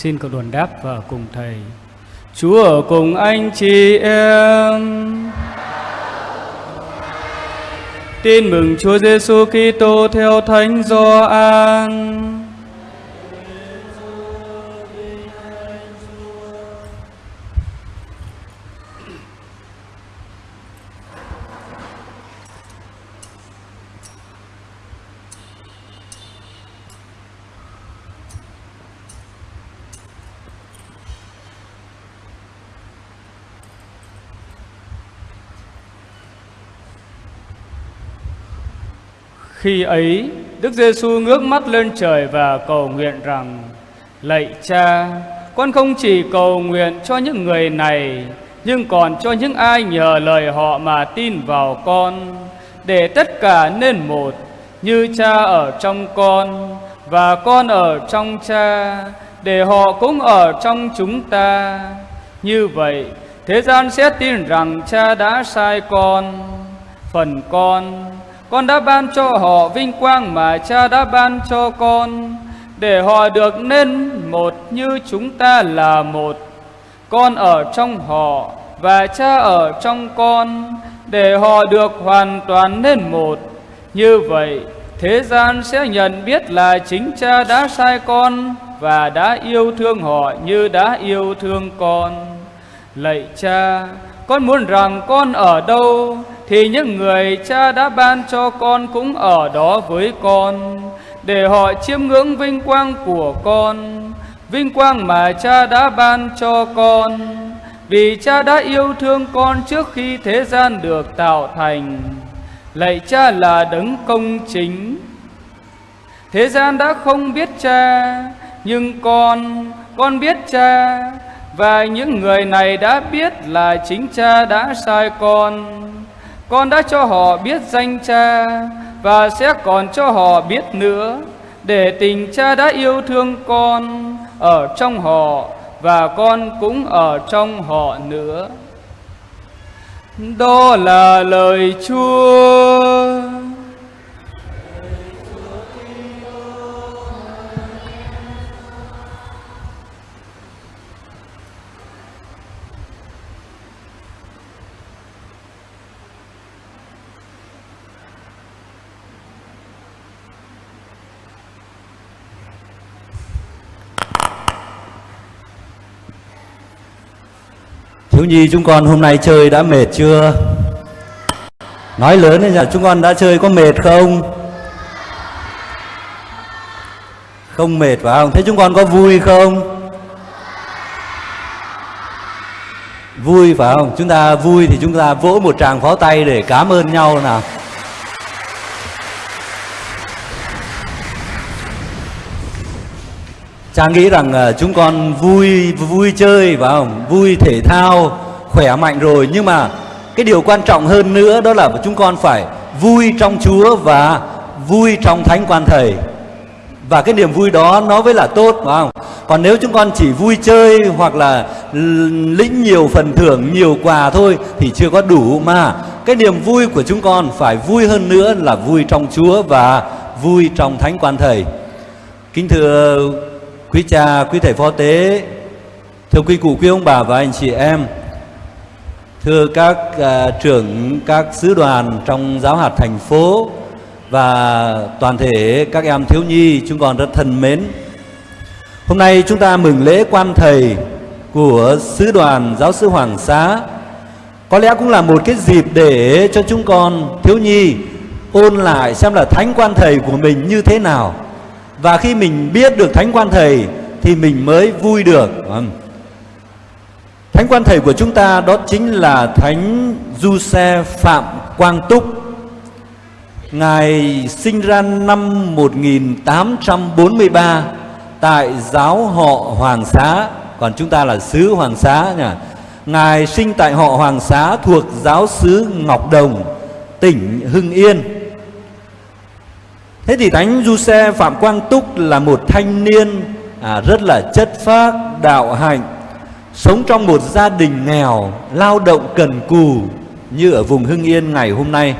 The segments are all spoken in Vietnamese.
Xin cầu đoàn đáp và cùng Thầy. Chúa ở cùng anh chị em. Tin mừng Chúa Giêsu Kitô theo Thánh Gioan. Khi ấy, Đức Giêsu ngước mắt lên trời và cầu nguyện rằng: Lạy Cha, con không chỉ cầu nguyện cho những người này, nhưng còn cho những ai nhờ lời họ mà tin vào con, để tất cả nên một, như Cha ở trong con và con ở trong Cha, để họ cũng ở trong chúng ta. Như vậy, thế gian sẽ tin rằng Cha đã sai con. Phần con con đã ban cho họ vinh quang mà cha đã ban cho con. Để họ được nên một như chúng ta là một. Con ở trong họ và cha ở trong con. Để họ được hoàn toàn nên một. Như vậy, thế gian sẽ nhận biết là chính cha đã sai con và đã yêu thương họ như đã yêu thương con. Lạy cha, con muốn rằng con ở đâu? Thì những người cha đã ban cho con cũng ở đó với con, để họ chiêm ngưỡng vinh quang của con. Vinh quang mà cha đã ban cho con, vì cha đã yêu thương con trước khi thế gian được tạo thành. Lạy cha là đấng công chính. Thế gian đã không biết cha, nhưng con con biết cha. Và những người này đã biết là chính cha đã sai con con đã cho họ biết danh cha, và sẽ còn cho họ biết nữa. Để tình cha đã yêu thương con ở trong họ, và con cũng ở trong họ nữa. Đó là lời chúa. Thiếu nhi, chúng con hôm nay chơi đã mệt chưa? Nói lớn lên là chúng con đã chơi có mệt không? Không mệt phải không? Thế chúng con có vui không? Vui phải không? Chúng ta vui thì chúng ta vỗ một tràng pháo tay để cảm ơn nhau nào. Cha nghĩ rằng ờ, chúng con vui vui chơi và không? Vui thể thao, khỏe mạnh rồi nhưng mà cái điều quan trọng hơn nữa đó là chúng con phải vui trong Chúa và vui trong Thánh Quan Thầy. Và cái niềm vui đó nó mới là tốt phải không? Còn nếu chúng con chỉ vui chơi hoặc là lĩnh nhiều phần thưởng, nhiều quà thôi thì chưa có đủ mà cái niềm vui của chúng con phải vui hơn nữa là vui trong Chúa và vui trong Thánh Quan Thầy. Kính thưa Quý cha, quý thầy phó tế, thưa quý cụ, quý ông bà và anh chị em, thưa các uh, trưởng các sứ đoàn trong giáo hạt thành phố và toàn thể các em thiếu nhi chúng con rất thân mến. Hôm nay chúng ta mừng lễ quan thầy của sứ đoàn giáo sư Hoàng Xá. Có lẽ cũng là một cái dịp để cho chúng con thiếu nhi ôn lại xem là thánh quan thầy của mình như thế nào và khi mình biết được thánh quan thầy, thì mình mới vui được. Vâng. Thánh quan thầy của chúng ta đó chính là thánh du xe phạm quang túc. Ngài sinh ra năm 1843 tại giáo họ hoàng xá. Còn chúng ta là xứ hoàng xá nhỉ? Ngài sinh tại họ hoàng xá thuộc giáo xứ ngọc đồng, tỉnh hưng yên. Thế thì Thánh Du Xe Phạm Quang Túc là một thanh niên à, rất là chất phác, đạo hạnh, sống trong một gia đình nghèo, lao động cần cù như ở vùng Hưng Yên ngày hôm nay.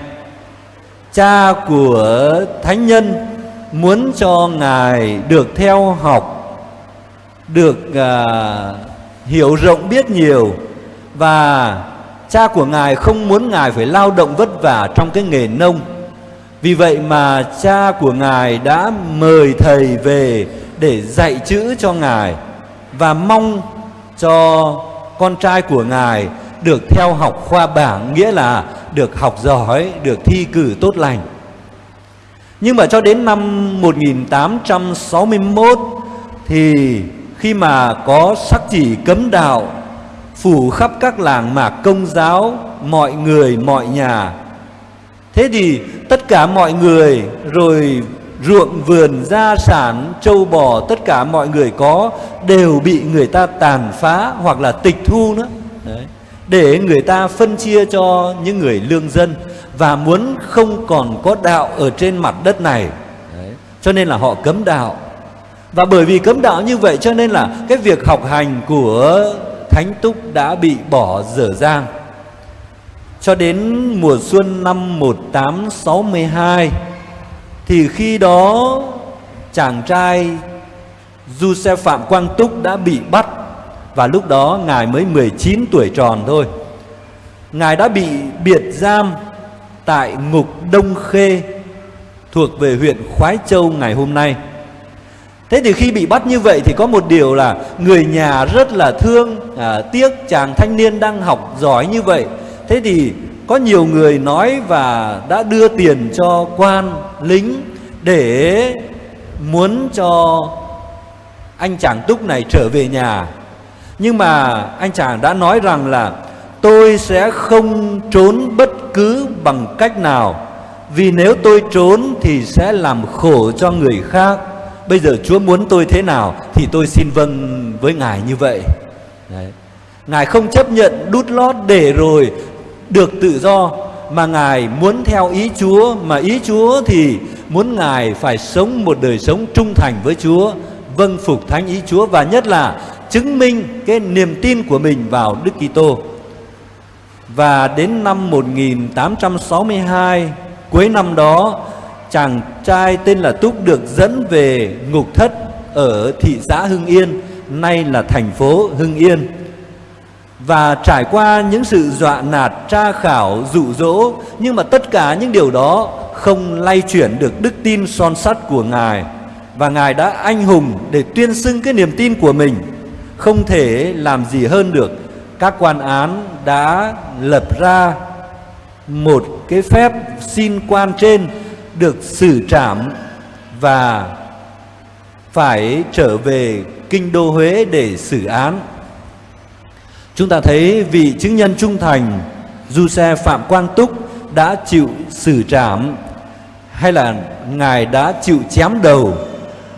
Cha của Thánh Nhân muốn cho Ngài được theo học được à, hiểu rộng biết nhiều và cha của ngài không muốn ngài phải lao động vất vả trong cái nghề nông vì vậy mà cha của ngài đã mời thầy về để dạy chữ cho ngài và mong cho con trai của ngài được theo học khoa bảng nghĩa là được học giỏi, được thi cử tốt lành. Nhưng mà cho đến năm 1861 thì khi mà có sắc chỉ cấm đạo phủ khắp các làng mạc công giáo, mọi người, mọi nhà. Thế thì tất cả mọi người, rồi ruộng vườn, gia sản châu bò, tất cả mọi người có đều bị người ta tàn phá hoặc là tịch thu nữa Đấy. để người ta phân chia cho những người lương dân và muốn không còn có đạo ở trên mặt đất này Đấy. cho nên là họ cấm đạo và bởi vì cấm đạo như vậy cho nên là cái việc học hành của thánh túc đã bị bỏ dở dang cho đến mùa xuân năm 1862 thì khi đó chàng trai Du Xe Phạm Quang Túc đã bị bắt và lúc đó ngài mới 19 tuổi tròn thôi. Ngài đã bị biệt giam tại ngục Đông Khê thuộc về huyện Khoái Châu ngày hôm nay. Thế thì khi bị bắt như vậy thì có một điều là người nhà rất là thương, à, tiếc chàng thanh niên đang học giỏi như vậy. Thế thì có nhiều người nói và đã đưa tiền cho quan lính để muốn cho anh chàng túc này trở về nhà. Nhưng mà anh chàng đã nói rằng là tôi sẽ không trốn bất cứ bằng cách nào, vì nếu tôi trốn thì sẽ làm khổ cho người khác. Bây giờ chúa muốn tôi thế nào thì tôi xin vâng với ngài như vậy. Đấy. ngài không chấp nhận đút lót để rồi được tự do, mà ngài muốn theo ý chúa, mà ý chúa thì muốn ngài phải sống một đời sống trung thành với chúa vâng phục thánh ý chúa và nhất là chứng minh cái niềm tin của mình vào đức kitô. Và đến năm 1862 cuối năm đó, chàng trai tên là Túc được dẫn về ngục thất ở thị xã Hưng Yên, nay là thành phố Hưng Yên và trải qua những sự dọa nạt, tra khảo, dụ dỗ, nhưng mà tất cả những điều đó không lay chuyển được đức tin son sắt của ngài. Và ngài đã anh hùng để tuyên xưng cái niềm tin của mình. Không thể làm gì hơn được. Các quan án đã lập ra một cái phép xin quan trên được xử trảm và phải trở về kinh đô Huế để xử án. Chúng ta thấy vị chứng nhân trung thành, Du Xe Phạm Quang Túc đã chịu xử trảm, hay là Ngài đã chịu chém đầu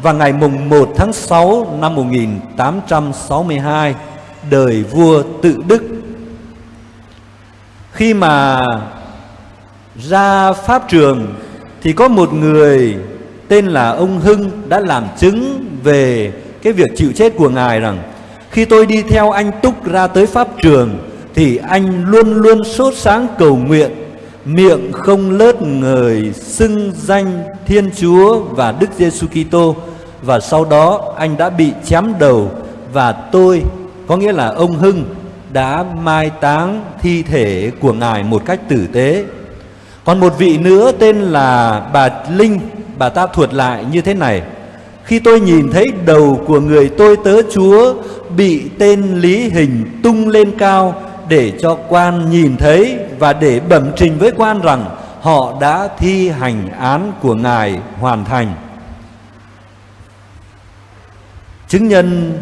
vào ngày mùng 1 tháng 6 năm 1862 đời vua tự Đức. Khi mà ra pháp trường thì có một người tên là ông Hưng đã làm chứng về cái việc chịu chết của Ngài rằng khi tôi đi theo anh Túc ra tới Pháp trường Thì anh luôn luôn sốt sáng cầu nguyện. Miệng không lớt người xưng danh Thiên Chúa và Đức Giêsu Kitô. Và sau đó anh đã bị chém đầu Và tôi, có nghĩa là ông Hưng Đã mai táng thi thể của Ngài một cách tử tế. Còn một vị nữa tên là bà Linh. Bà ta thuật lại như thế này khi tôi nhìn thấy đầu của người tôi tớ Chúa bị tên Lý Hình tung lên cao để cho quan nhìn thấy và để bẩm trình với quan rằng họ đã thi hành án của Ngài hoàn thành. Chứng nhân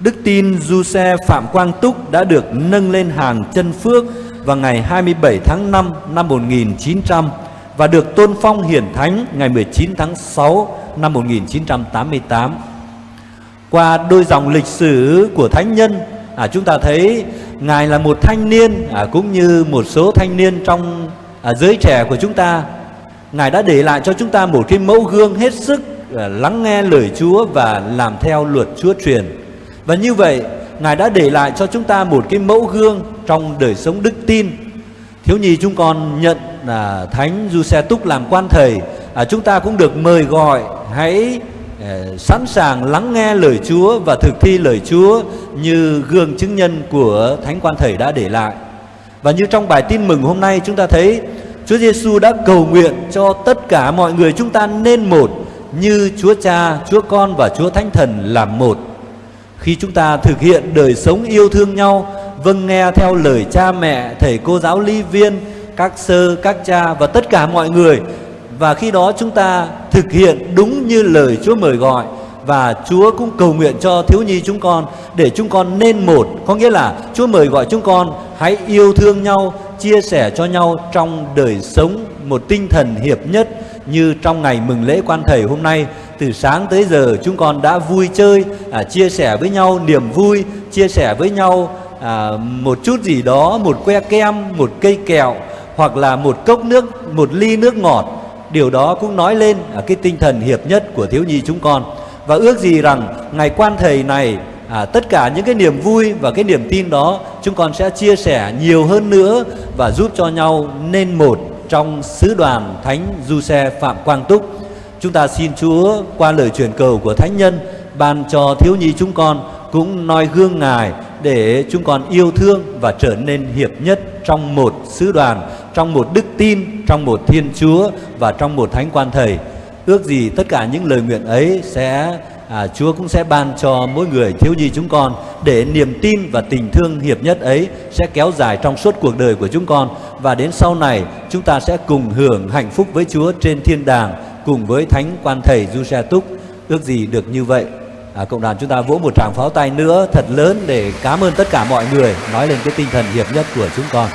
Đức tin Du Xe Phạm Quang Túc đã được nâng lên hàng chân phước vào ngày 27 tháng 5 năm 1900 và được tôn phong hiển thánh ngày 19 tháng 6 năm 1988. Qua đôi dòng lịch sử của thánh nhân, à, chúng ta thấy ngài là một thanh niên à, cũng như một số thanh niên trong à, giới trẻ của chúng ta. Ngài đã để lại cho chúng ta một cái mẫu gương hết sức à, lắng nghe lời Chúa và làm theo luật Chúa truyền. Và như vậy, Ngài đã để lại cho chúng ta một cái mẫu gương trong đời sống đức tin. Thiếu nhi chúng con nhận là Thánh Du Xe Túc làm quan thầy, à, chúng ta cũng được mời gọi hãy ờ, sẵn sàng lắng nghe lời Chúa và thực thi lời Chúa như gương chứng nhân của Thánh Quan Thầy đã để lại. Và như trong bài tin mừng hôm nay chúng ta thấy Chúa Giêsu đã cầu nguyện cho tất cả mọi người chúng ta nên một như Chúa Cha, Chúa Con và Chúa Thánh Thần làm một. Khi chúng ta thực hiện đời sống yêu thương nhau, vâng nghe theo lời cha mẹ, thầy cô giáo ly viên, các sơ, các cha và tất cả mọi người. Và khi đó chúng ta thực hiện đúng như lời Chúa mời gọi. Và Chúa cũng cầu nguyện cho thiếu nhi chúng con để chúng con nên một. Có nghĩa là Chúa mời gọi chúng con hãy yêu thương nhau chia sẻ cho nhau trong đời sống một tinh thần hiệp nhất như trong ngày mừng lễ quan thầy hôm nay. Từ sáng tới giờ chúng con đã vui chơi à, chia sẻ với nhau niềm vui chia sẻ với nhau à, một chút gì đó một que kem một cây kẹo hoặc là một cốc nước một ly nước ngọt. Điều đó cũng nói lên à, cái tinh thần hiệp nhất của thiếu nhi chúng con. Và ước gì rằng ngày quan thầy này à, tất cả những cái niềm vui và cái niềm tin đó chúng con sẽ chia sẻ nhiều hơn nữa và giúp cho nhau nên một trong sứ đoàn thánh du xe phạm quang túc. Chúng ta xin chúa qua lời truyền cầu của thánh nhân ban cho thiếu nhi chúng con cũng noi gương ngài để chúng con yêu thương và trở nên hiệp nhất trong một sứ đoàn trong một đức tin trong một thiên chúa và trong một thánh quan thầy ước gì tất cả những lời nguyện ấy sẽ à, Chúa cũng sẽ ban cho mỗi người thiếu nhi chúng con để niềm tin và tình thương hiệp nhất ấy sẽ kéo dài trong suốt cuộc đời của chúng con. Và đến sau này chúng ta sẽ cùng hưởng hạnh phúc với Chúa trên thiên đàng cùng với thánh quan thầy Du Túc ước gì được như vậy à, cộng đoàn chúng ta vỗ một tràng pháo tay nữa thật lớn để cảm ơn tất cả mọi người nói lên cái tinh thần hiệp nhất của chúng con.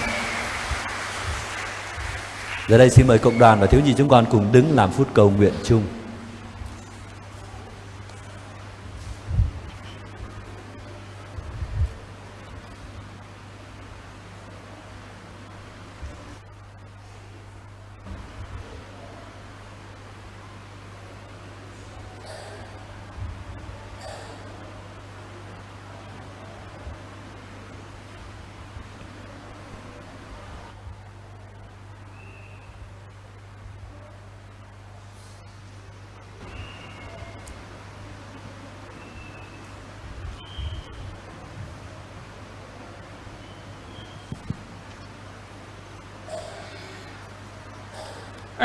Giờ đây xin mời cộng đoàn và thiếu nhi chúng con cùng đứng làm phút cầu nguyện chung.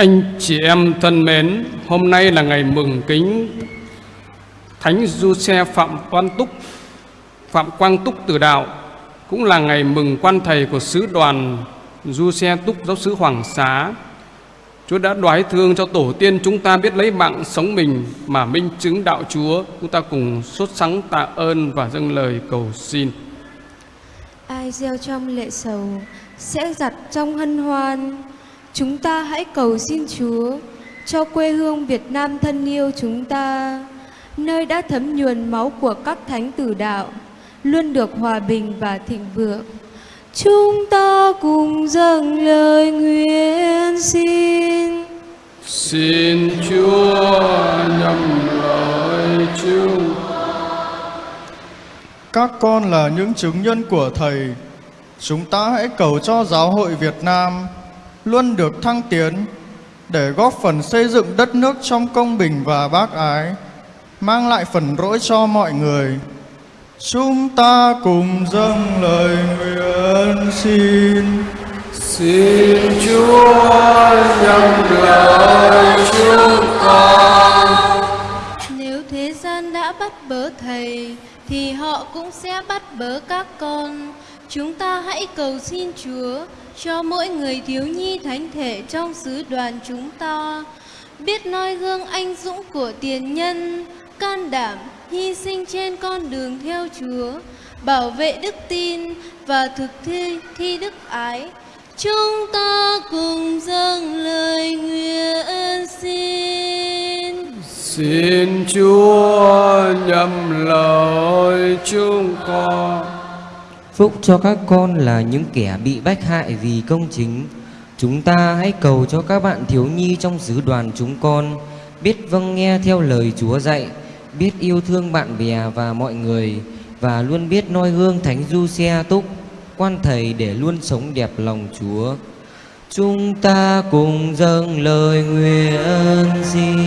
Anh chị em thân mến, hôm nay là ngày mừng kính Thánh Du Xe Phạm Quang Túc, Phạm Quang Túc Tử Đạo, cũng là ngày mừng quan thầy của sứ đoàn Du Xe Túc Giáo sứ Hoàng Xá. Chúa đã đoái thương cho tổ tiên chúng ta biết lấy mạng sống mình mà minh chứng đạo Chúa. Chúng ta cùng sốt sắng tạ ơn và dâng lời cầu xin. Ai gieo trong lệ sầu sẽ giặt trong hân hoan Chúng ta hãy cầu xin Chúa cho quê hương Việt Nam thân yêu chúng ta, nơi đã thấm nhuần máu của các thánh tử đạo, luôn được hòa bình và thịnh vượng. Chúng ta cùng dâng lời nguyện xin. Xin Chúa nhầm lời chúng Các con là những chứng nhân của Thầy. Chúng ta hãy cầu cho giáo hội Việt Nam luôn được thăng tiến để góp phần xây dựng đất nước trong công bình và bác ái, mang lại phần rỗi cho mọi người. Chúng ta cùng dâng lời nguyện xin. Xin Chúa nhầm lời chúng con. Nếu thế gian đã bắt bớ Thầy, thì họ cũng sẽ bắt bớ các con. Chúng ta hãy cầu xin Chúa cho mỗi người thiếu nhi thánh thể trong sứ đoàn chúng ta. Biết noi gương anh dũng của tiền nhân, can đảm hy sinh trên con đường theo Chúa, bảo vệ đức tin và thực thi thi đức ái. Chúng ta cùng dâng lời nguyện xin. Xin Chúa nhầm lời chúng con. Phúc cho các con là những kẻ bị bách hại vì công chính. Chúng ta hãy cầu cho các bạn thiếu nhi trong sứ đoàn chúng con biết vâng nghe theo lời Chúa dạy, biết yêu thương bạn bè và mọi người và luôn biết noi gương Thánh Du Xe Túc, quan thầy để luôn sống đẹp lòng Chúa. Chúng ta cùng dâng lời nguyện xin.